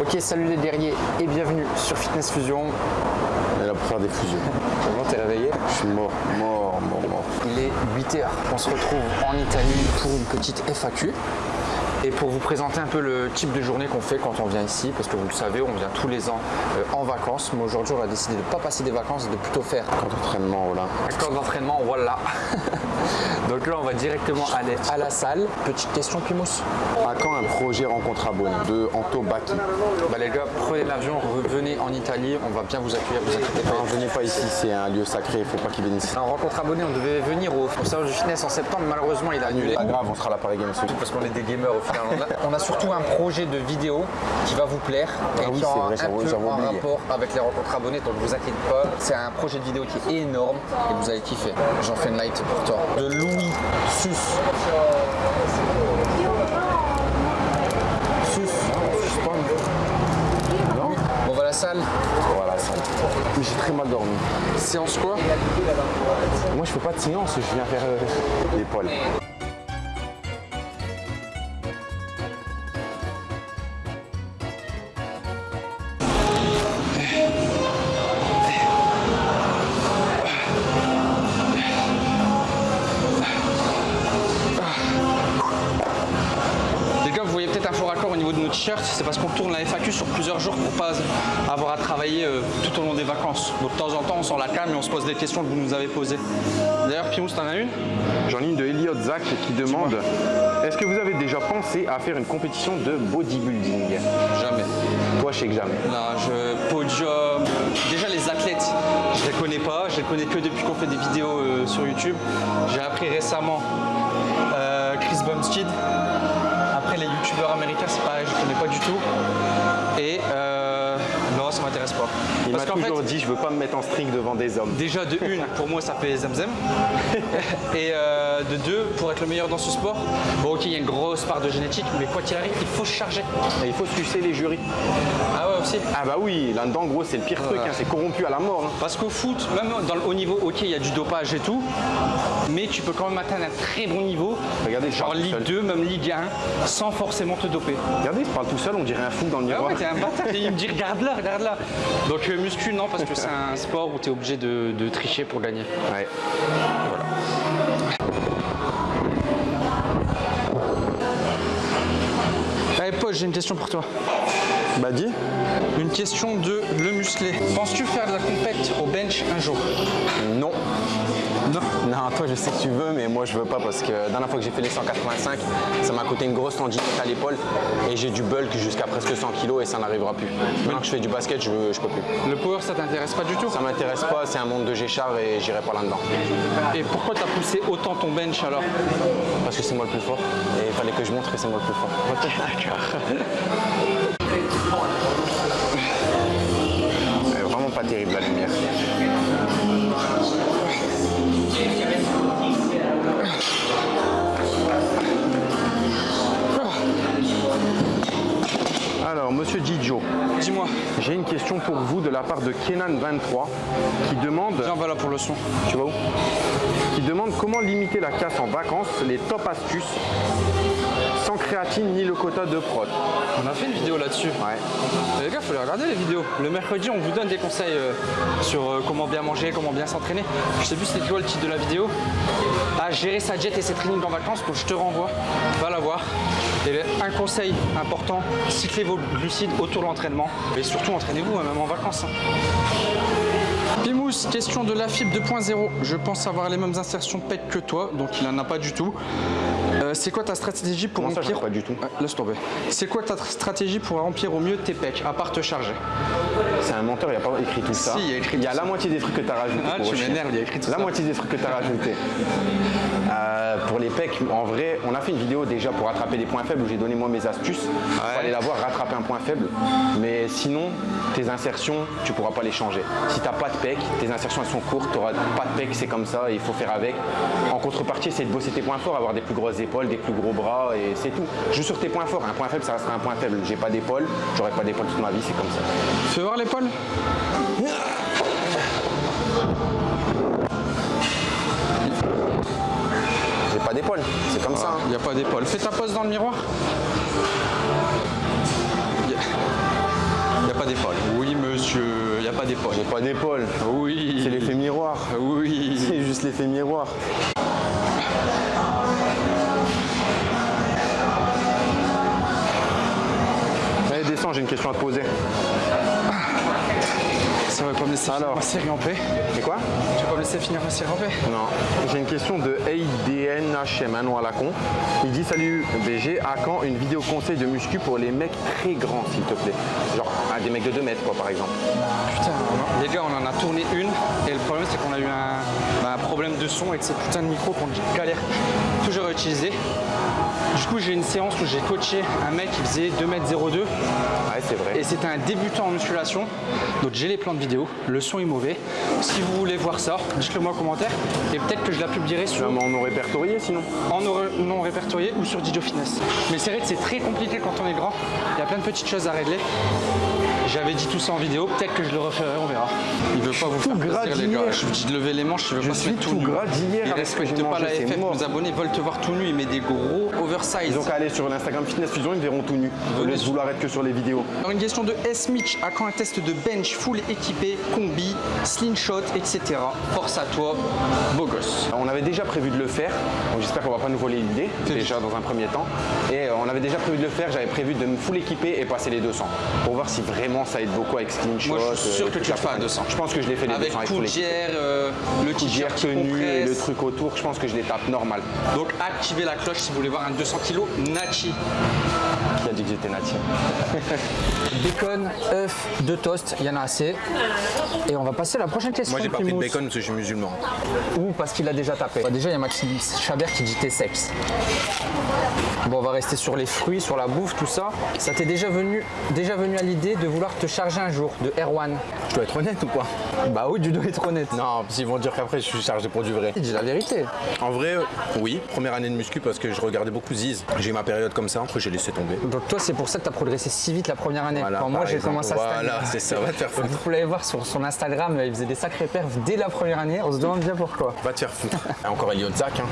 Ok, salut les guerriers et bienvenue sur Fitness Fusion. Là pour faire des fusions. Comment t'es réveillé? Je suis mort, mort, mort, mort. Il est 8h. On se retrouve en Italie pour une petite FAQ. Et pour vous présenter un peu le type de journée qu'on fait quand on vient ici, parce que vous le savez, on vient tous les ans euh, en vacances, mais aujourd'hui on a décidé de ne pas passer des vacances et de plutôt faire Camp d'entraînement, voilà. camp d'entraînement, voilà. Donc là on va directement aller à la salle. Petite question Pimous À quand un projet rencontre abonné de Anto Baki Bah les gars, prenez l'avion, revenez en Italie, on va bien vous accueillir, vous inquiétez pas. Non, venez pas ici, c'est un lieu sacré, il faut pas qu'il vienne ici. En rencontre abonné, on devait venir au, salon du fitness en septembre, malheureusement il a annulé. Pas grave, on sera là Paris Games Week. parce qu'on est des gamers au final. On a, a surtout un projet de vidéo qui va vous plaire et Ah oui, qui c'est vrai, un peu en rapport avec les rencontres abonnés, donc vous inquiétez pas. C'est un projet de vidéo qui est énorme et vous allez kiffer. J'en fais une light pour toi. De Sus. Sus. Sus non On va à la salle. Voilà, ça. Mais j'ai très mal dormi. Séance quoi? Moi, je fais pas de séance, je viens faire euh, l'épaule. C'est parce qu'on tourne la FAQ sur plusieurs jours pour pas avoir à travailler euh, tout au long des vacances. Donc de temps en temps, on sort la cam et on se pose des questions que vous nous avez posées. D'ailleurs, Pimous, t'en as une? J'en ai une de Elliot Zach qui demande Est-ce que vous avez déjà pensé à faire une compétition de bodybuilding? Jamais. Toi, je sais que jamais. Là, je podium. Déjà, les athlètes, je les connais pas. Je les connais que depuis qu'on fait des vidéos euh, sur YouTube. J'ai appris récemment euh, Chris Bumstead. Après, les youtubeurs américains, c'est je connais pas du tout. Et euh, non, ça m'intéresse pas. Il m'a toujours fait, dit Je veux pas me mettre en string devant des hommes. Déjà de une, pour moi ça fait zamzam. Et euh, de deux, pour être le meilleur dans ce sport, bon ok il y a une grosse part de génétique, mais quoi qu'il arrive, il faut se charger. Et il faut sucer les jurys. Ah ouais aussi Ah bah oui, là-dedans, gros, c'est le pire truc, hein, c'est corrompu à la mort. hein. Parce qu'au foot, même dans le haut niveau, ok il y a du dopage et tout, mais tu peux quand même atteindre un très bon niveau, Regardez, genre Ligue seul. 2, même Ligue 1, sans forcément te doper. Regardez, il se parle tout seul, on dirait un fou dans le Ah miroir. ouais, t'es un bâtard, il me dit regarde là, regarde là. Donc euh, muscu non, parce que c'est un sport où t'es obligé de, de tricher pour gagner. Ouais. Allez pote, j'ai une question pour toi. Bah dis Une question de le musclé. Penses-tu faire de la compète au bench un jour? Non. Non. Non, toi je sais que tu veux, mais moi je veux pas parce que la dernière fois que j'ai fait les 185, ça m'a coûté une grosse tendinite à l'épaule et j'ai du bulk jusqu'à presque 100 kg et ça n'arrivera plus. Maintenant que je fais du basket, je, veux, je peux plus. Le power, ça t'intéresse pas du tout? Ça m'intéresse pas, c'est un monde de Géchard et j'irai pas là-dedans. Et pourquoi t'as poussé autant ton bench alors? Parce que c'est moi le plus fort et il fallait que je montre que c'est moi le plus fort. Ok, d'accord. terrible la lumière. Alors, monsieur Didio, Dis-moi, j'ai une question pour vous de la part de Kenan23 qui demande. viens, voilà pour le son. Tu vas où? Qui demande comment limiter la casse en vacances, les top astuces, sans créatine ni le quota de prot. On a fait une vidéo là-dessus. Ouais. Les gars, faut les regarder les vidéos. Le mercredi, on vous donne des conseils euh, sur euh, comment bien manger, comment bien s'entraîner. Je sais plus c'était quoi le titre de la vidéo. À gérer sa diète et ses trainings en vacances, donc je te renvoie. Va la voir. Et un conseil important, cyclez vos glucides autour de l'entraînement. Et surtout, entraînez-vous, hein, même en vacances. hein. Pimous, question de la fibre 2.0. Je pense avoir les mêmes insertions PEC que toi, donc il n'en a pas du tout. Euh, c'est quoi ta stratégie pour ça, remplir pas du tout Ouais, Laisse tomber. C'est quoi ta tr- stratégie pour remplir au mieux tes pecs, à part te charger C'est un menteur, il n'y a pas écrit tout ça. Si, il y a écrit Il y a la ça. moitié des trucs que tu as rajouté. Ah, tu m'énerves, il y a écrit tout La ça. moitié des trucs que tu as rajouté. Euh, pour les pecs, en vrai, on a fait une vidéo déjà pour rattraper des points faibles où j'ai donné moi mes astuces. Il fallait la voir, rattraper un point faible. Mais sinon, tes insertions, tu pourras pas les changer. Si tu n'as pas de pecs, tes insertions elles sont courtes, tu n'auras pas de pecs, c'est comme ça, il faut faire avec. En contrepartie, c'est de bosser tes points forts, avoir des plus grosses épaules, des plus gros bras et c'est tout. Joue sur tes points forts. Un point faible, ça restera un point faible. J'ai pas d'épaule, j'aurai pas d'épaule toute ma vie, c'est comme ça. Fais voir l'épaule? D'épaule, c'est comme ça. hein. Il n'y a pas d'épaule. Fais ta pose dans le miroir. d'épaule. Oui, monsieur, il n'y a pas d'épaule. J'ai pas d'épaule. Oui. C'est l'effet miroir. Oui. C'est juste l'effet miroir. Allez, descends, j'ai une question à te poser. Ça va pas me laisser Alors. finir ma série en paix. C'est quoi? Tu vas pas me laisser finir ma série en paix Non. J'ai une question de AIDNHM, un nom à la con. Il dit Salut BG, à quand une vidéo conseil de muscu pour les mecs très grands, s'il te plaît? Genre ah, des mecs de 2 mètres, quoi, par exemple. Putain, on- les gars, on en a tourné une et le problème c'est qu'on a eu un, bah, un problème de son avec ces putains de micros qu'on galère toujours à utiliser. Du coup, j'ai une séance où j'ai coaché un mec qui faisait 2m02 Ouais, c'est vrai. et c'était un débutant en musculation. Donc j'ai les plans de vidéo, le son est mauvais. Si vous voulez voir ça, dites-le moi en commentaire et peut-être que je la publierai sur Non, mais on aurait répertorié sinon. en non- non répertorié ou sur Didio Fitness. Mais c'est vrai que c'est très compliqué quand on est grand. Il y a plein de petites choses à régler. J'avais dit tout ça en vidéo, peut-être que je le referai, on verra. Il veut pas vous tout faire plaisir les gars. Je vous dis de lever les manches, il veut Je pas se mettre tout, tout nu. Il respecte pas la FF, nos abonnés veulent te voir tout nu, il met des gros oversize. Ils ont qu'à aller sur l'Instagram Fitness Fusion, ils verront tout nu. Au lieu de vouloir être que sur les vidéos. Alors une question de S. Mitch, à quand un test de bench full équipé, combi, slingshot, etc. Force à toi, beau gosse. On avait déjà prévu de le faire, donc j'espère qu'on va pas nous voler l'idée, déjà dans un premier temps. Et euh, on avait déjà prévu de le faire, j'avais prévu de me full équiper et passer les 200. Pour voir si vraiment ça aide beaucoup avec Slingshot. Moi, je suis sûr euh, que tu le fais à 200. Je pense que je l'ai fait les Avec 200 avec coudière, euh, le t-shirt tenue et le truc autour, je pense que je les tape normal. Donc activez la cloche si vous voulez voir un 200 kg Nachi. Qui a dit que j'étais natif Bacon, œuf, deux toasts, il y en a assez. Et on va passer à la prochaine question. Pimous. parce que je suis musulman. Ou parce qu'il a déjà tapé. Bah, déjà, il y a Maxime Chabert qui dit t'es sexe. Bon, on va rester sur les fruits, sur la bouffe, tout ça. Ça t'est déjà venu, déjà venu à l'idée de vouloir te charger un jour de Erwan? Je dois être honnête ou quoi Bah oui, tu dois être honnête. Non, parce qu'ils vont dire qu'après je suis chargé pour du vrai. Dis la vérité. En vrai, oui, première année de muscu parce que je regardais beaucoup Ziz. J'ai eu ma période comme ça, après j'ai laissé tomber. Donc toi, c'est pour ça que tu as progressé si vite la première année. Voilà, Quand moi, j'ai commencé à. Voilà, c'est ça, va te faire foutre. Vous pouvez aller voir sur son Instagram, il faisait des sacrés perfs dès la première année. On se demande bien pourquoi. Va te faire foutre. Et encore Elliot Zach, hein.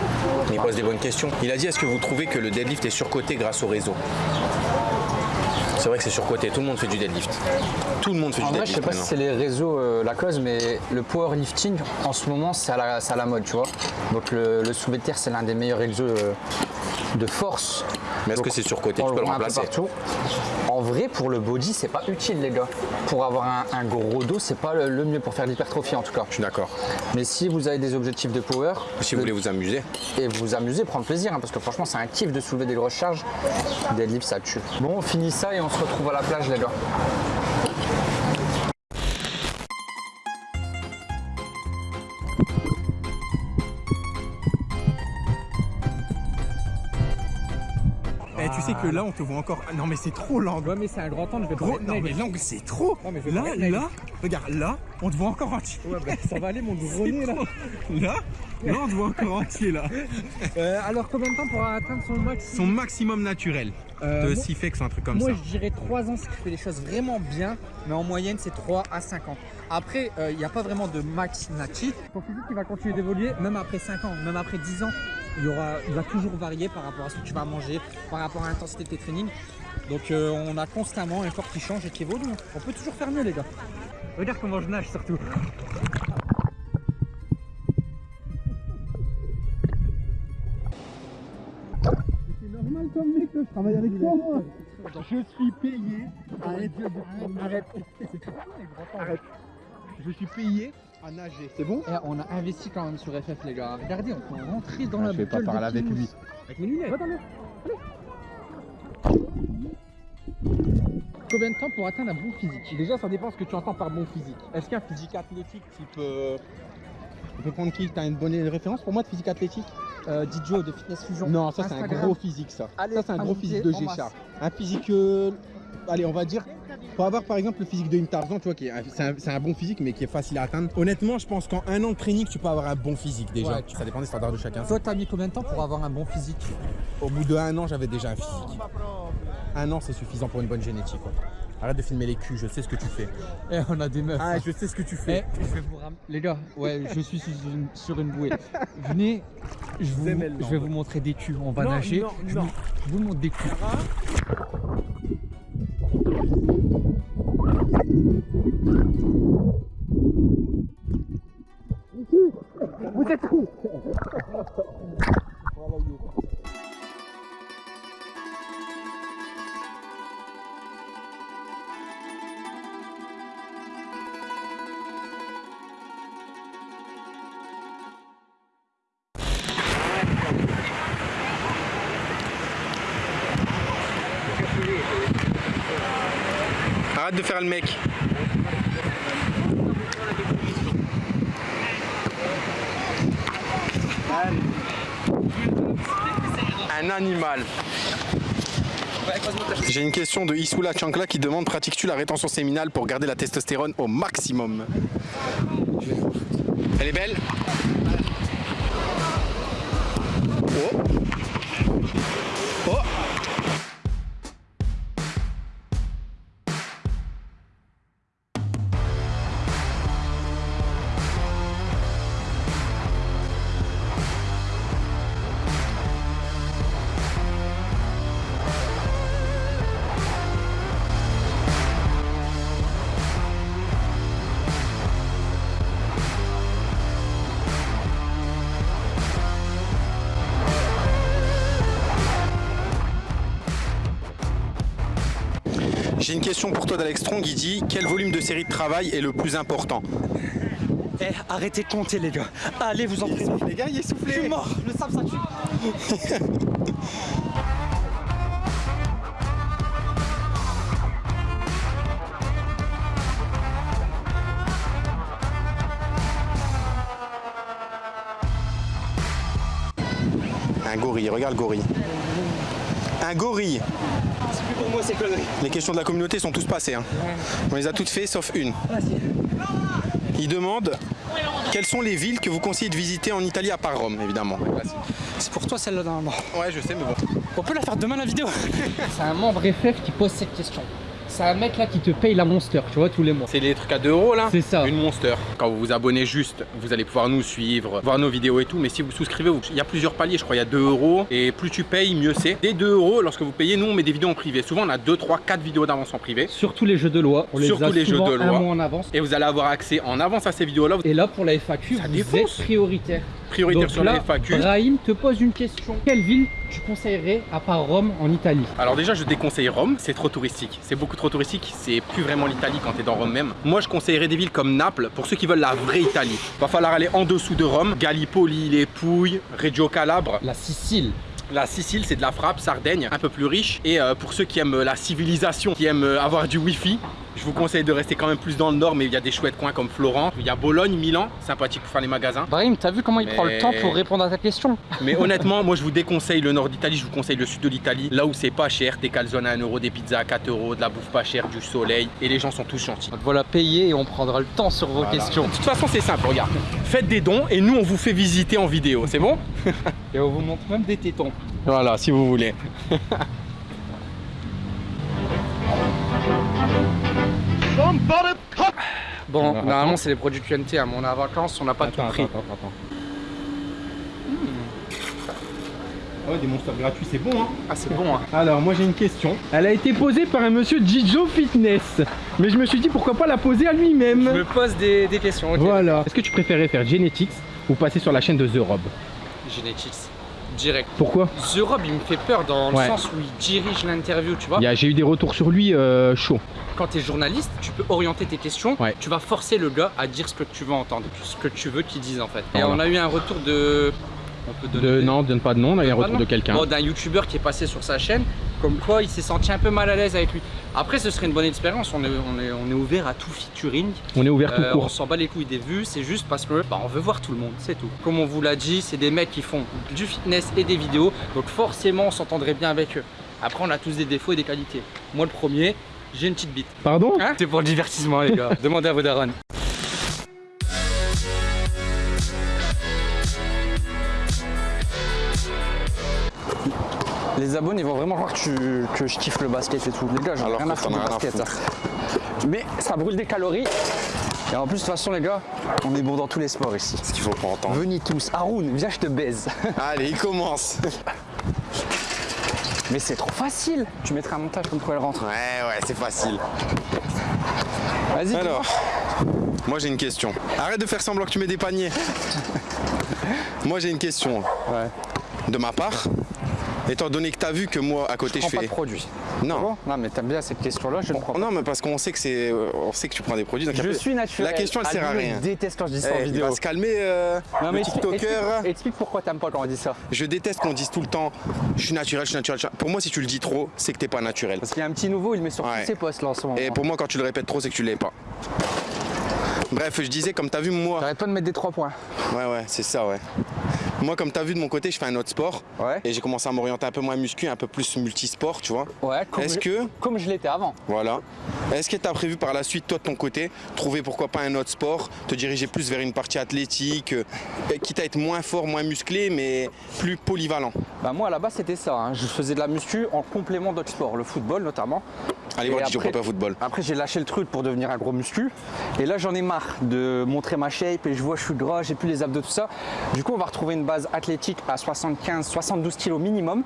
il pose des bonnes questions. Il a dit est-ce que vous trouvez que le deadlift est surcoté grâce au réseau? C'est vrai que c'est surcoté, tout le monde fait du deadlift. Tout le monde fait En du vrai, je sais deadlift pas si c'est les réseaux euh, la cause, mais le powerlifting, en ce moment, c'est à, la- c'est à la mode, tu vois. Donc le, le soulevé de terre, c'est l'un des meilleurs exos euh, de force. Mais est-ce que c'est surcoté Tu peux le remplacer. partout. En vrai, pour le body, c'est pas utile, les gars. Pour avoir un, un gros dos, c'est pas le, le mieux pour faire l'hypertrophie, en tout cas. Je suis d'accord. Mais si vous avez des objectifs de power, Si vous voulez vous amuser, et vous amuser, prendre plaisir, hein, parce que franchement, c'est un kiff de soulever des grosses charges. Deadlift, ça tue. Bon, on finit ça et on se retrouve à la plage, les gars. Sais que là, on te voit encore. Non, mais c'est trop l'angle. Ouais, mais c'est un grand temps, je vais Gros, non, mais l'angle, c'est trop. mais je vais là, là, regarde, là, on te voit encore entier. ça va aller, mon gros C'est. Là, là, on te voit encore entier, là. Euh, alors, combien de temps pour atteindre son max Son maximum naturel Euh, de moi- Sifex, un truc comme Moi, ça. je dirais 3 ans si tu fais les choses vraiment bien, mais en moyenne, c'est 3 à 5 ans. Après, euh, il n'y a pas vraiment de max nati. Ton physique, il va continuer d'évoluer, même après 5 ans, même après 10 ans. Il, y aura, il va toujours varier par rapport à ce que tu vas manger, par rapport à l'intensité de tes trainings. Donc, euh, on a constamment un corps qui change et qui évolue. On peut toujours faire mieux, les gars. Regarde comment je nage, surtout. C'est normal comme mec, je travaille avec toi, moi. Je suis payé. Arrête, arrête. Arrête. Je suis payé à nager, c'est bon Eh, on a investi quand même sur FF, les gars. Regardez, on peut rentrer dans la Je vais pas parler avec lui. Avec mes lunettes. Va dans l'eau. Allez. Combien de temps pour atteindre un bon physique Déjà, ça dépend ce que tu entends par bon physique. Est-ce qu'un physique athlétique type. euh, on peut prendre qui? T'as une bonne référence pour moi de physique athlétique? Euh, Didio de Fitness Fusion. Non, ça c'est un gros physique ça. Allez, ça c'est un gros physique de G-Sharp. Un physique, euh, allez on va dire, pour avoir par exemple le physique de Im Tarzan, tu vois, qui c'est un, bon physique mais qui est facile à atteindre. Honnêtement, je pense qu'en un an de training, tu peux avoir un bon physique déjà. Ouais. Ça dépend des standards de chacun. Toi, t'as mis combien de temps pour avoir un bon physique Au bout de un an, j'avais déjà un physique. Un an, c'est suffisant pour une bonne génétique. quoi. Arrête de filmer les culs, je sais ce que tu fais. Eh, on a des meufs. Ah, je sais ce que tu Eh, fais. je vais vous ram- Les gars, ouais, je suis sur une, sur une bouée. Venez, je, vous- vais vous montrer des culs. On va Non, nager. non, je, non. Vous, je vous montre des culs. Vous êtes où Arrête de faire le mec. Un animal. J'ai une question de Issoula Chankla qui demande pratiques-tu la rétention séminale pour garder la testostérone au maximum? Elle est belle Oh Oh J'ai une question pour toi d'Alex Strong, il dit quel volume de série de travail est le plus important? Eh, arrêtez de compter, les gars. Allez, vous entraînez. Les gars, il est soufflé Je suis mort. Le sable, ça tue. Un gorille, regarde le gorille. Un gorille Pour moi, c'est connerie. Les questions de la communauté sont tous passées. hein. On les a toutes faites sauf une. Il demande quelles sont les villes que vous conseillez de visiter en Italie à part Rome, évidemment? C'est pour toi, celle-là, normalement. Ouais, je sais, mais bon. On peut la faire demain, la vidéo? C'est un membre FF qui pose cette question. C'est un mec là qui te paye la monster, tu vois, tous les mois. C'est les trucs à 2 euros là C'est ça. Une monster. Quand vous vous abonnez juste, vous allez pouvoir nous suivre, voir nos vidéos et tout. Mais si vous souscrivez, vous- il y a plusieurs paliers, je crois. Il y a 2 euros. Et plus tu payes, mieux c'est. Dès 2 euros, lorsque vous payez, nous on met des vidéos en privé. Souvent on a 2, 3, 4 vidéos d'avance en privé. Surtout les jeux de loi. On les Surtout a les jeux de un loi. mois en avance. Et vous allez avoir accès en avance à ces vidéos-là. Et là, pour la FAQ, vous défonce. êtes prioritaire. Prioritaire Donc sur là, les FAQ. Brahim te pose une question. Quelle ville tu conseillerais à part Rome en Italie? Alors déjà je déconseille Rome, c'est trop touristique. C'est beaucoup trop touristique, c'est plus vraiment l'Italie quand tu es dans Rome même. Moi je conseillerais des villes comme Naples pour ceux qui veulent la vraie Italie. Va falloir aller en dessous de Rome, Gallipoli, les Pouilles, Reggio Calabre. La Sicile. La Sicile c'est de la frappe, Sardaigne, un peu plus riche. Et euh, pour ceux qui aiment la civilisation, qui aiment euh, avoir du wifi, je vous conseille de rester quand même plus dans le nord, mais il y a des chouettes coins comme Florence, il y a Bologne, Milan, sympathique pour faire les magasins. Brahim, t'as vu comment il Mais- prend le temps pour répondre à ta question? Mais honnêtement, moi je vous déconseille le nord d'Italie, je vous conseille le sud de l'Italie, là où c'est pas cher, des calzones à 1 euro, des pizzas à 4 euros, de la bouffe pas chère, du soleil, et les gens sont tous gentils. Voilà, payez et on prendra le temps sur vos questions. De toute façon, c'est simple, regarde. Faites des dons et nous on vous fait visiter en vidéo, c'est bon? Et on vous montre même des tétons. Voilà, si vous voulez. Bon, Alors, normalement, c'est les produits QNT. Hein. mais on est en vacances, on n'a pas tout pris. attends, attends. Ouais, des monsters gratuits, c'est bon, hein. Ah, c'est bon, hein. Alors, moi j'ai une question. Elle a été posée par un monsieur Jijo Fitness. Mais je me suis dit pourquoi pas la poser à Je lui-même. me pose des, des questions. ok. Voilà. Est-ce que tu préférais faire Genetics ou passer sur la chaîne de The Rob? Genetics. Direct. Pourquoi The Rob, il me fait peur dans le sens où il dirige l'interview, tu vois. J'ai eu des retours sur lui euh, chaud. Quand tu es journaliste, tu peux orienter tes questions. Ouais. Tu vas forcer le gars à dire ce que tu veux entendre, ce que tu veux qu'il dise en fait. Et Voilà. on a eu un retour de. On peut donner De, des- non, donne pas de nom, il y a un Pas retour non de quelqu'un. Bon, d'un youtubeur qui est passé sur sa chaîne, comme quoi il s'est senti un peu mal à l'aise avec lui. Après, ce serait une bonne expérience. On est, on est, on est ouvert à tout featuring. On est ouvert tout Euh, on court. s'en bat les couilles des vues, c'est juste parce que bah, on veut voir tout le monde, c'est tout. Comme on vous l'a dit, c'est des mecs qui font du fitness et des vidéos, donc forcément on s'entendrait bien avec eux. Après, on a tous des défauts et des qualités. Moi, le premier, j'ai une petite bite. Pardon? Hein? C'est pour le divertissement, les gars. Demandez à vos darons. Les abonnés vont vraiment croire que, tu- que je kiffe le basket et tout. Les gars, j'en ai rien à foutre à basket. hein. Mais ça brûle des calories. Et en plus, de toute façon, les gars, on est bon dans tous les sports ici. Ce qu'il faut pas entendre. Venez tous. Haroun, viens, je te baise. Allez, il commence. Mais c'est trop facile. Tu mettras un montage comme quoi elle rentre. Ouais, ouais, c'est facile. Vas-y. Alors, moi j'ai une question. Arrête de faire semblant que tu mets des paniers. moi j'ai une question. Ouais. De ma part, étant donné que tu as vu que moi à côté Je je prends pas fais. de produit. Non. Bon, non, mais t'aimes bien cette question-là, je ne prends pas. Non, mais parce qu'on sait que c'est, euh, on sait que tu prends des produits. Donc Je suis naturel. La question elle sert à rien. Il déteste quand je dis ça en Eh, il vidéo. va se calmer, euh, Non, le mais explique- TikToker. explique, explique pourquoi t'aimes pas quand on dit ça. Je déteste qu'on dise tout le temps, je suis naturel, je suis naturel. je Pour moi, si tu le dis trop, c'est que t'es pas naturel. Parce qu'il y a un petit nouveau, il met sur Ouais. tous ses posts là en ce moment. Et pour moi, quand tu le répètes trop, c'est que tu l'es pas. Bref, je disais, comme t'as vu, moi. T'arrêtes pas de mettre des 3 points. Ouais, ouais, c'est ça, ouais. Moi, comme t'as vu de mon côté, je fais un autre sport. Ouais. Et j'ai commencé à m'orienter un peu moins muscu, un peu plus multisport, tu vois. Ouais, comme je- que- Comme je l'étais avant. Voilà. Est-ce que tu as prévu par la suite, toi de ton côté, trouver pourquoi pas un autre sport, te diriger plus vers une partie athlétique, euh, quitte à être moins fort, moins musclé, mais plus polyvalent? Bah moi à la base c'était ça, hein. je faisais de la muscu en complément d'autres sports, le football notamment. Allez voir après- Proper Football. Après j'ai lâché le truc pour devenir un gros muscu et là j'en ai marre de montrer ma shape et je vois je suis gras, j'ai plus les abdos tout ça. Du coup on va retrouver une base athlétique à 75-72 kg minimum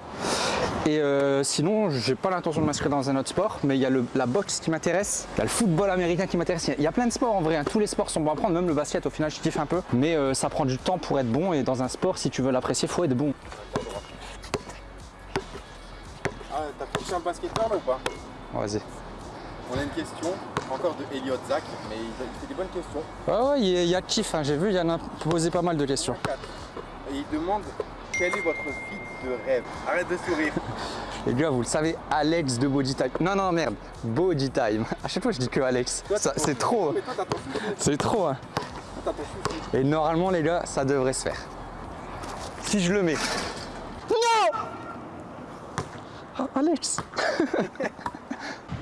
et euh, sinon j'ai pas l'intention de m'inscrire dans un autre sport mais il y a le- la boxe qui m'intéresse, il y a le football américain qui m'intéresse, il y a- plein de sports en vrai, hein. tous les sports sont bons à prendre, même le basket au final je kiffe un peu mais euh, ça prend du temps pour être bon et dans un sport si tu veux l'apprécier faut être bon. Ah, t'as touché un basketteur là ou pas? Vas-y. On a une question, encore de Elliot Zach, mais il fait des bonnes questions. Ouais, ouais, il y a- il y a kiff, hein. j'ai vu, il y en a posé pas mal de questions. Et il demande quel est votre fit de rêve? Arrête de sourire. Les gars, vous le savez, Alex de Body Time. Non, non, merde, Body Time. À chaque fois, je dis que Alex. C'est trop, c'est trop. hein. Et normalement, les gars, ça devrait se faire. Si je le mets. Non Ah, Alex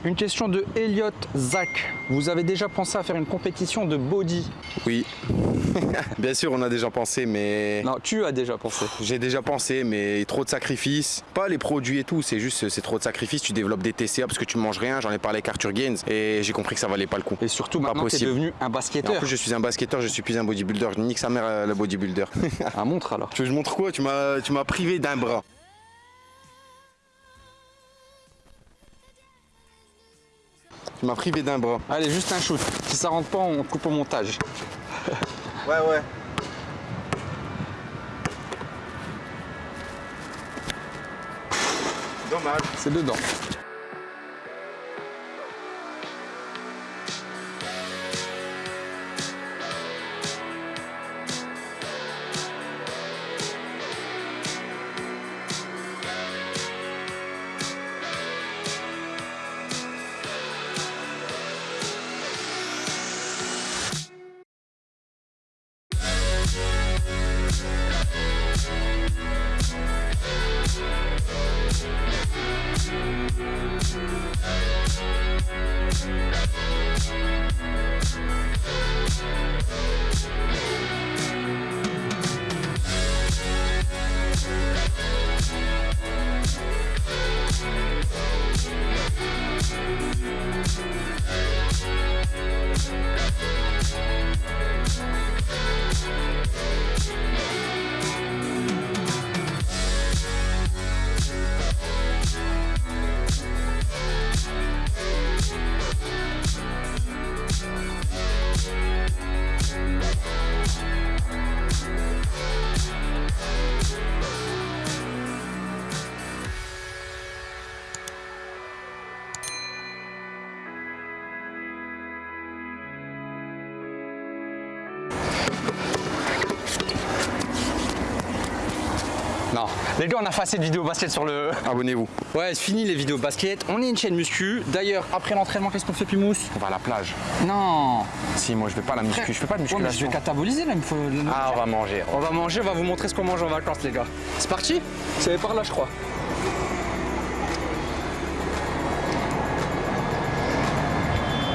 Une question de Elliot Zach. Vous avez déjà pensé à faire une compétition de body? Oui. Bien sûr, on a déjà pensé, mais. Non, tu as déjà pensé. J'ai déjà pensé, mais trop de sacrifices. Pas les produits et tout, c'est juste c'est trop de sacrifices. Tu développes des TCA parce que tu manges rien. J'en ai parlé avec Arthur Gaines et j'ai compris que ça valait pas le coup. Et surtout, Pas maintenant, tu es devenu un Et en basketteur. plus, je suis un basketteur, je suis plus un bodybuilder. Je nique sa mère euh, le bodybuilder. Un montre alors. tu veux que je montre quoi? Tu m'as privé d'un bras. Tu m'as privé d'un bras. Allez, juste un shoot. Si ça rentre pas, on coupe au montage. Ouais, ouais. Dommage. C'est dedans. Les gars, on a fait assez de vidéos basket sur le. Abonnez-vous. Ouais, c'est fini les vidéos basket. On est une chaîne muscu. D'ailleurs, après l'entraînement, qu'est-ce qu'on fait, Pimous On va à la plage. Non. Si, moi je vais pas à la muscu, je fais pas de Ouais, mais je musculation. vais cataboliser là, il me faut. Ah, on va manger. On va manger, on va vous montrer ce qu'on mange en vacances, les gars. C'est parti C'est par là, je crois.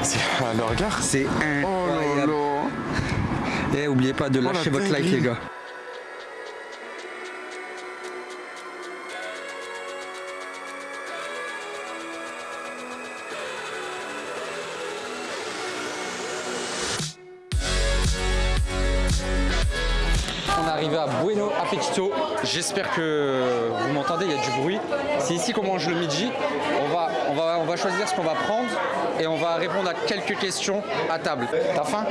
C'est un burger C'est incroyable. Et oubliez pas de la lâcher votre like, les gars. Bueno Appetito. J'espère que vous m'entendez, il y a du bruit. C'est ici qu'on mange le midi. On va, on va, on va choisir ce qu'on va prendre et on va répondre à quelques questions à table. T'as faim?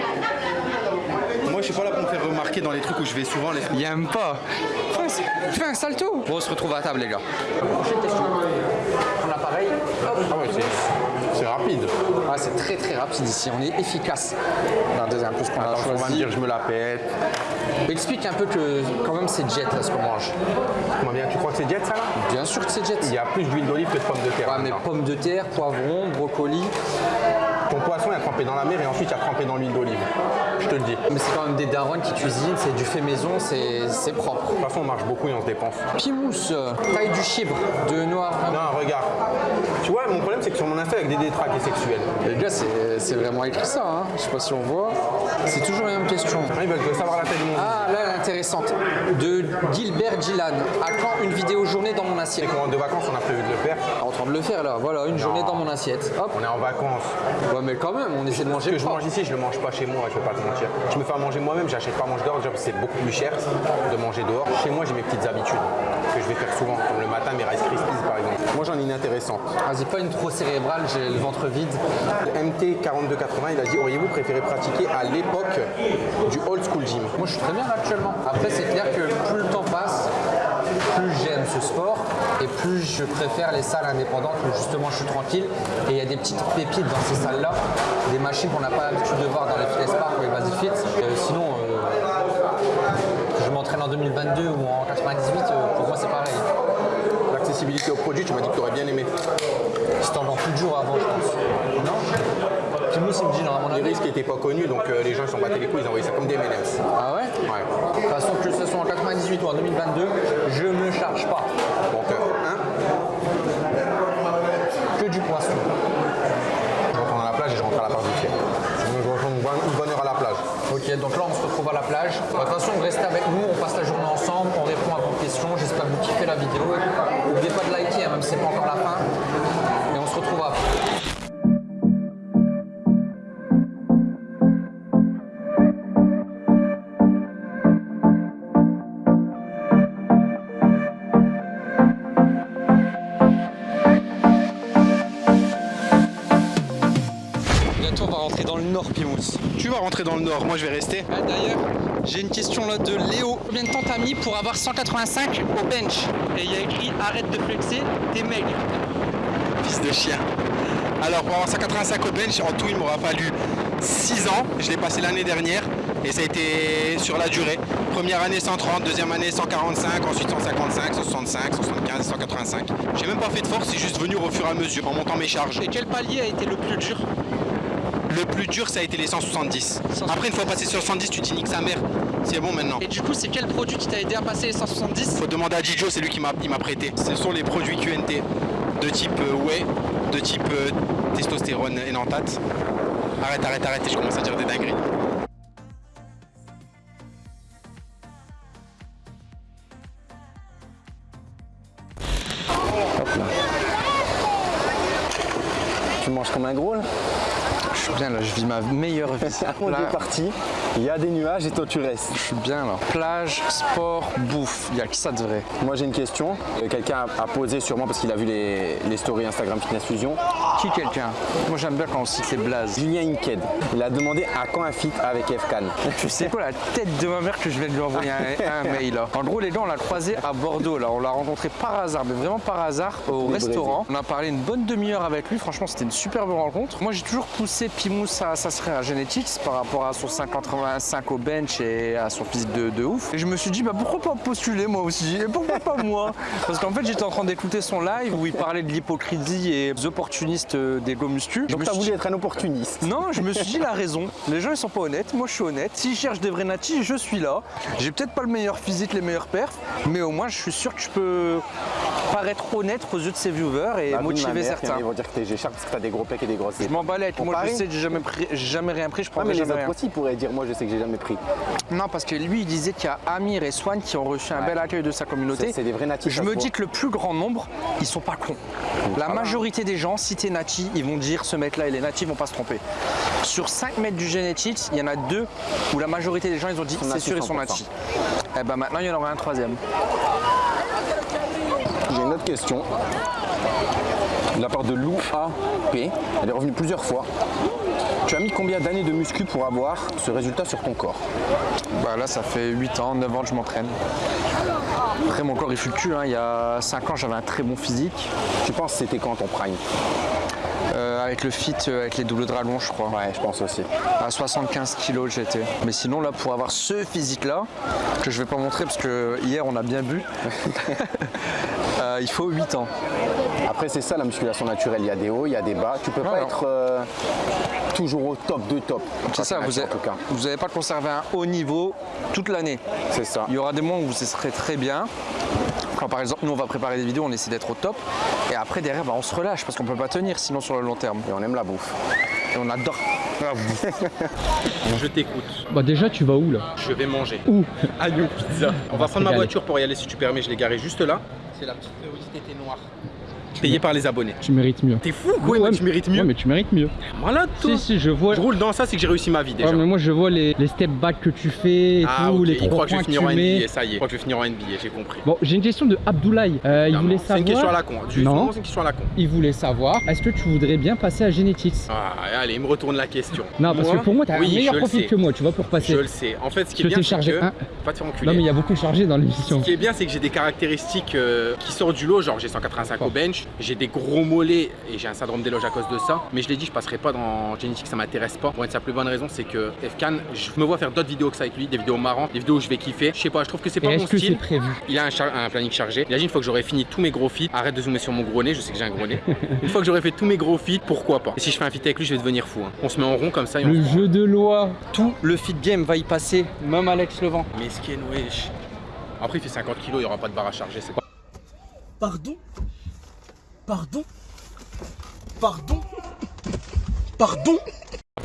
Moi, je suis pas là pour me faire remarquer dans les trucs où je vais souvent. Les... Il aime pas. Fais un- Fais un salto. Bon, on se retrouve à table, les gars. Prochaine question. Prends l'appareil. Hop. Ah ouais, c'est- rapide. Ah, c'est très très rapide ici. On est efficace. Regardez un peu ce qu'on a Attention, on va me dire je me la pète. Explique un peu que quand même c'est jet là ce qu'on mange. Comment bien, tu crois que c'est jet ça là? Bien sûr que c'est jet. Il y a plus d'huile d'olive que de pommes de terre. Ouais, mais pommes de terre, poivrons, brocolis. Ton poisson il a trempé dans la mer et ensuite il a trempé dans l'huile d'olive. Je te le dis. De Mais c'est quand même des darons qui cuisinent, c'est du fait maison, c'est propre. toute façon, on marche beaucoup et on se dépense. Pimousse, euh, taille du chibre, de noir. Non, regarde. Tu vois, mon problème c'est que sur mon Insta, avec des détraqués sexuels. Les gars, c'est c'est vraiment écrit ça, hein. je sais pas si on voit. C'est toujours la même question. Ils veulent savoir la taille du monde. Ah, là, elle est intéressante. De Gilbert Gillan. À quand une vidéo journée dans mon assiette qu'on rentre de vacances, on a prévu de le faire. En train de le faire là, voilà, une journée dans mon assiette. Hop. On est en vacances. Ouais, mais quand même, on essaie de Ce manger que je mange ici, je le mange pas chez moi, je vais pas te mentir. Je me fais à manger moi-même, j'achète pas à manger dehors, déjà parce que c'est beaucoup plus cher de manger dehors. Chez moi, j'ai mes petites habitudes que je vais faire souvent, comme le matin, mes Rice Krispies par exemple. Moi, j'en ai une intéressante. Vas-y, pas une trop cérébrale, j'ai le ventre vide. MT 4280, il a dit auriez-vous préféré pratiquer à l'époque du old school gym? Moi, je suis très bien là, actuellement. Après, c'est clair que plus le temps passe, plus j'aime ce sport et plus je préfère les salles indépendantes où justement je suis tranquille et il y a des petites pépites dans ces salles-là, des machines qu'on n'a pas l'habitude de voir dans les fitness park ou les basic fit. Euh, sinon, 2022 ou en 98, euh, pour moi c'est pareil. L'accessibilité aux produits, tu m'as dit que tu aurais bien aimé. C'était en plus dur avant, je pense. Non? Pimous, il me dit, mon Les risques n'étaient pas connus, donc euh, les gens ils sont battés les couilles, ils envoyaient ça comme des M&M's. Ah ouais? Ouais. De toute façon, que ce soit en 98 ou en 2022, je me charge pas. Donc là on se retrouve à la plage. De toute façon, restez avec nous, on passe la journée ensemble, on répond à vos questions. J'espère que vous kiffez la vidéo. N'oubliez pas de liker, hein, même si c'est pas encore la fin. Et on se retrouve après. Moi je vais rester. Ah, D'ailleurs, j'ai une question là de Léo. Combien de temps t'as mis pour avoir 185 au bench Et il y a écrit arrête de flexer, t'es maigre. Fils de chien. Alors pour avoir 185 au bench, en tout il m'aura fallu 6 ans. Je l'ai passé l'année dernière et ça a été sur la durée. Première année 130, deuxième année 145, ensuite 155, 165, 175, 185. J'ai même pas fait de force, c'est juste venu au fur et à mesure en montant mes charges. Et quel palier a été le plus dur? Le plus dur ça a été les 170. Après une fois passé sur 110, tu te dis nique sa mère. C'est bon maintenant. Et du coup, c'est quel produit qui t'a aidé à passer les 170 Faut demander à Dijo, c'est lui qui m'a prêté. Ce sont les produits QNT de type euh, whey, de type euh, testostérone énantate. Arrête, arrête, arrête, je commence à dire des dingueries. Ma. On est parti, il y a des nuages et toi tu restes. je suis bien là. Plage, sport, bouffe. Il y a que ça de vrai. Moi j'ai une question, Euh, quelqu'un a posé sûrement parce qu'il a vu les, les stories Instagram Fitness Fusion. Qui quelqu'un? Moi j'aime bien quand on cite les blazes. Julien Inked, il a demandé à quand un fit avec Fkan. Tu sais quoi la tête de ma mère que je viens de lui envoyer un, un mail là. En gros les gars on l'a croisé à Bordeaux là, on l'a rencontré par hasard, mais vraiment par hasard au restaurant. On a parlé une bonne demi-heure avec lui, franchement c'était une superbe rencontre. Moi j'ai toujours poussé Pimous à s'inscrire à Par rapport à son 585 au bench et à son physique de, de ouf. Et je me suis dit bah pourquoi pas postuler moi aussi Et pourquoi pas moi? Parce qu'en fait j'étais en train d'écouter son live où il parlait de l'hypocrisie et des opportunistes euh, des go muscu. Je Donc t'as voulu dit- être un opportuniste. non, je me suis dit, il a raison. Les gens, ils sont pas honnêtes. Moi, je suis honnête. S'ils cherchent des vrais natis, je suis là. J'ai peut-être pas le meilleur physique, les meilleurs perfs, mais au moins, je suis sûr que je peux paraître honnête aux yeux de ses viewers et ma motiver mère, certains. Ils vont dire que t'es G-Sharp parce que t'as des gros pecs et des grosses Je m'en balèque. Moi, je sais, j'ai jamais, pris- jamais rien pris, je Ouais, prendrai mais les jamais autres rien. aussi pourraient dire moi je sais que j'ai jamais pris. Non, parce que lui, il disait qu'il y a Amir et Swan qui ont reçu un bel accueil de sa communauté. C'est- des vrais natifs, Je me dis que le plus grand nombre, ils sont pas cons. La majorité des gens, si t'es nati, ils vont dire ce mec-là, il est natif, ils vont pas se tromper. Sur 5 mètres du Genetics, il y en a deux où la majorité des gens, ils ont dit c'est sûr, ils sont 100%. natifs. Eh ben maintenant, il y en aura un troisième. Question. De la part de Lou AP. Elle est revenue plusieurs fois. Tu as mis combien d'années de muscu pour avoir ce résultat sur ton corps? Bah là, ça fait 8 ans, 9 ans que je m'entraîne. Après, mon corps, il fluctue. hein. Il y a 5 ans, j'avais un très bon physique. Tu penses c'était quand ton prime? Euh, avec le fit, euh, avec les doubles dragons, je crois. Ouais, je pense aussi. À 75 kilos, j'étais. Mais sinon, là, pour avoir ce physique-là, que je vais pas montrer parce que hier, on a bien bu, euh, il faut 8 ans. Après, c'est ça la musculation naturelle. Il y a des hauts, il y a des bas. Tu peux pas être euh, toujours au top de top. C'est ça, vous n'allez pas conserver un haut niveau toute l'année. C'est ça. Il y aura des moments où ce serait très bien. Quand par exemple, nous, on va préparer des vidéos, on essaie d'être au top. Et après, derrière, bah, on se relâche parce qu'on peut pas tenir sinon sur le long terme. Et on aime la bouffe. Et on adore. Je t'écoute. Bah déjà, tu vas où là? Je vais manger. Où? À Pizza. On va prendre ma voiture pour y aller si tu permets, je l'ai garée juste là. C'est la petite OITT noire. Payée par les abonnés. Tu mérites mieux. T'es fou quoi Ouais, Tu mérites mieux Ouais, mais tu mérites mieux. Voilà toi Si, si, je vois. Je roule dans ça, c'est que j'ai réussi ma vie déjà. Ouais, mais moi je vois les, les step back que tu fais et ah tout, les trois que je points que tu mets. NBA, ça y est, il croit que je vais finir en NBA, j'ai compris. Bon, j'ai une question de Abdoulaye. Euh, il voulait C'est savoir. une question à la con. Du Non. moment, c'est une question à la con. Il voulait savoir. Est-ce que tu voudrais bien passer à Genetics Ah, allez, il me retourne la question. Non, parce Moi, que pour moi, t'as oui, un meilleur je le profil que moi, tu vois, pour passer. Je le sais. En fait, ce qui Je est bien, c'est que... Pas te faire enculer. Non, mais il y a beaucoup chargé dans l'émission. Ce qui est bien, c'est que j'ai des caractéristiques euh, qui sortent du lot, genre j'ai 185 au bench, j'ai des gros mollets et j'ai un syndrome d'éloge à cause de ça. Mais je l'ai dit, je passerai pas dans génétique, ça m'intéresse pas. Pour une simple et bonne raison, c'est que Fkan, je me vois faire d'autres vidéos que ça avec lui, des vidéos marrantes, des vidéos où je vais kiffer. Je sais pas, je trouve que c'est pas mon que style. prévu Il a un, char- un planning chargé. Imagine une fois que j'aurai fini tous mes gros feats, arrête de zoomer sur mon gros nez, je sais que j'ai un gros nez. une fois que j'aurai fait tous mes gros feats, pourquoi pas? Et si je fais un feat avec lui, je vais devenir fou. hein. On se met en rond comme ça et on Le jeu de loi. Tout le fit game va y passer, même Alex Levent. Mais skin wesh. Après, il fait 50 kilos, il y aura pas de barre à charger. Pardon? Pardon? Pardon? Pardon?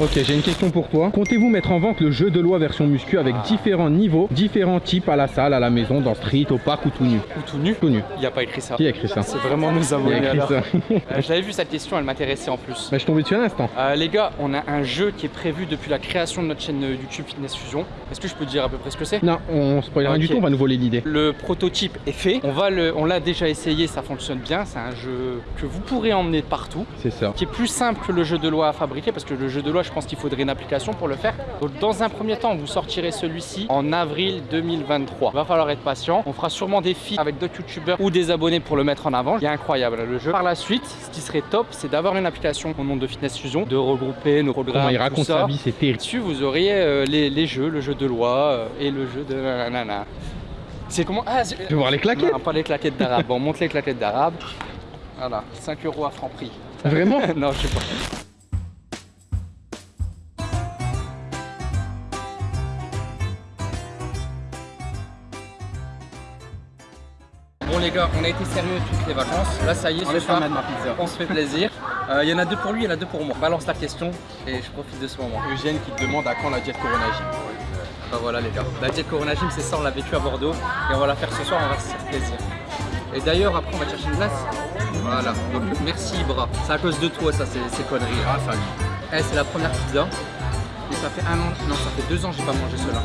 Ok, j'ai une question pour toi. Comptez-vous mettre en vente le jeu de loi version muscu avec différents niveaux, différents types à la salle, à la maison, dans street, au parc ou tout nu? Ou tout nu? Tout nu. Il n'y a pas écrit ça. Qui a écrit ça? C'est vraiment a abonnés écrit alors. ça? Euh, je l'avais vu cette question, elle m'intéressait en plus. Bah, je suis tombé dessus à l'instant. Euh, les gars, on a un jeu qui est prévu depuis la création de notre chaîne euh, YouTube Fitness Fusion. Est-ce que je peux te dire à peu près ce que c'est? Non, on spoil rien du tout, on va nous voler l'idée. Le prototype est fait. On va le, on l'a déjà essayé, ça fonctionne bien. C'est un jeu que vous pourrez emmener partout, C'est ça. qui est plus simple que le jeu de loi à fabriquer parce que le jeu de loi, je pense qu'il faudrait une application pour le faire. Donc, dans un premier temps, vous sortirez celui-ci en avril 2023. Va falloir être patient. On fera sûrement des films avec d'autres youtubeurs ou des abonnés pour le mettre en avant. Il est incroyable le jeu. Par la suite, ce qui serait top, c'est d'avoir une application au nom de Fitness Fusion, de regrouper nos programmes. Comment il raconte ça. sa vie, c'est terrible. Dessus, vous auriez euh, les, les jeux, le jeu de loi euh, et le jeu de nanana. C'est comment? Ah, Je vais voir les claquettes? non, pas les claquettes d'arabe. Bon, on monte les claquettes d'arabe. Voilà, 5 euros à franc prix. Vraiment? Non, je sais pas. Bon les gars, on a été sérieux toutes les vacances. Là ça y est, ce soir, ma pizza. on se fait plaisir. Euh, Il y en a deux pour lui, il y en a deux pour moi. Balance la question et je profite de ce moment. Eugène qui te demande à quand la diète Corona Gym. Bah voilà les gars, la diète Corona Gym c'est ça, on l'a vécu à Bordeaux et on va la faire ce soir, on va se faire plaisir. Et d'ailleurs après on va chercher une glace. Voilà, donc merci Ibra, c'est à cause de toi ça ces, ces conneries. Ah, ça Eh, c'est la première pizza. Et ça fait un an, non ça fait deux ans que j'ai pas mangé cela.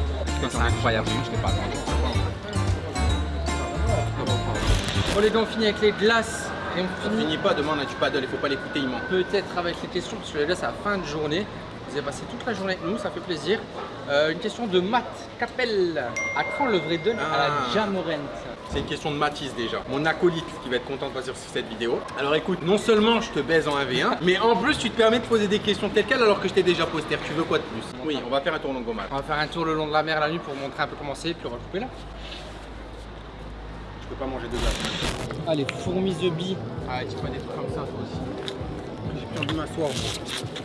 C'est incroyable. Je l'ai pas attendu. Bon les gars on finit avec les glaces et on finit finit pas, demain on a du paddle, il faut pas l'écouter, il ment. peut-être avec les questions parce que les gars c'est la fin de journée. Vous avez passé toute la journée avec nous, ça fait plaisir. Euh, une question de Matt Capel. À quand le vrai donne à la Ah. Jamorent C'est une question de Mathis déjà, mon acolyte qui va être content de passer sur cette vidéo. Alors écoute, non seulement je te baise en 1v1, mais en plus tu te permets de poser des questions telles quelles alors que je t'ai déjà posté. Tu veux quoi de plus? Oui, on va faire un tour longomat. On va faire un tour le long de la mer la nuit pour montrer un peu comment c'est, puis on va couper là. Peux pas manger de glace. Allez, fourmis the bee. Ah, tu pas des trucs comme ça toi aussi. J'ai plus envie de m'asseoir.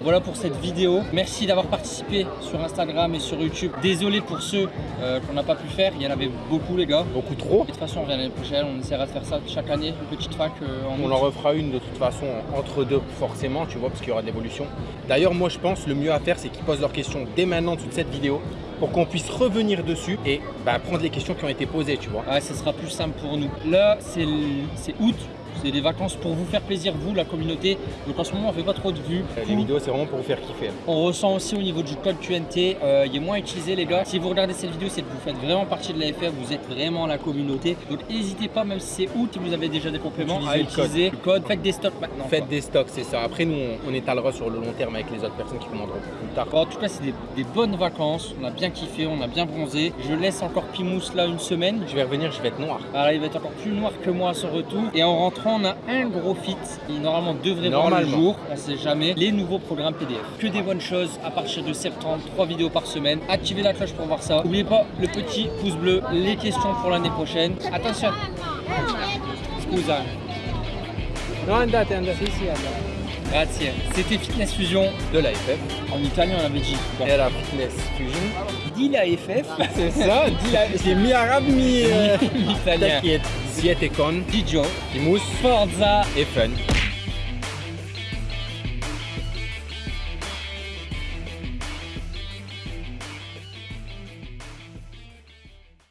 Voilà pour cette vidéo. Merci d'avoir participé sur Instagram et sur YouTube. Désolé pour ceux euh, qu'on n'a pas pu faire. Il y en avait beaucoup les gars. Beaucoup trop. Et de toute façon, on revient l'année prochaine. On essaiera de faire ça chaque année. Une petite fac euh, en On août. en refera une de toute façon entre deux forcément, tu vois, parce qu'il y aura de l'évolution. D'ailleurs, moi je pense le mieux à faire, c'est qu'ils posent leurs questions dès maintenant sous cette vidéo pour qu'on puisse revenir dessus et bah, prendre les questions qui ont été posées, tu vois. Ouais, ce sera plus simple pour nous. Là, c'est août. C'est des vacances pour vous faire plaisir, vous, la communauté. Donc en ce moment, on fait pas trop de vues. Les vidéos, c'est vraiment pour vous faire kiffer. On ressent aussi au niveau du code QNT, euh, il est moins utilisé les gars. Si vous regardez cette vidéo, c'est que vous faites vraiment partie de la FF, vous êtes vraiment la communauté. Donc n'hésitez pas, même si c'est août et vous avez déjà des compléments, à Utilisez le code. utiliser le code. Faites des stocks maintenant. Faites quoi. des stocks, c'est ça. Après, nous, on, on étalera sur le long terme avec les autres personnes qui commanderont plus tard. Bon, en tout cas, c'est des, des bonnes vacances. On a bien kiffé, on a bien bronzé. Je laisse encore Pimous là une semaine. Je vais revenir, je vais être noir. Alors, il va être encore plus noir que moi à son retour. Et en rentrant, on a un gros fit qui normalement devrait voir le jour. On sait jamais. Les nouveaux programmes PDF. Que des bonnes choses à partir de septembre. 3 vidéos par semaine. Activez la cloche pour voir ça. N'oubliez pas le petit pouce bleu. Les questions pour l'année prochaine. Attention. Scusa. Non, andate, andate. Si, si, allora. Grazie. C'était Fitness Fusion. De la FF. En italien, on avait dit. quoi Era Fitness Fusion. Dis la FF. C'est ça, dis la... J'ai mi arabe, mi... euh. T'inquiète. Siete con, Di Joe. Imus Forza. et Fun.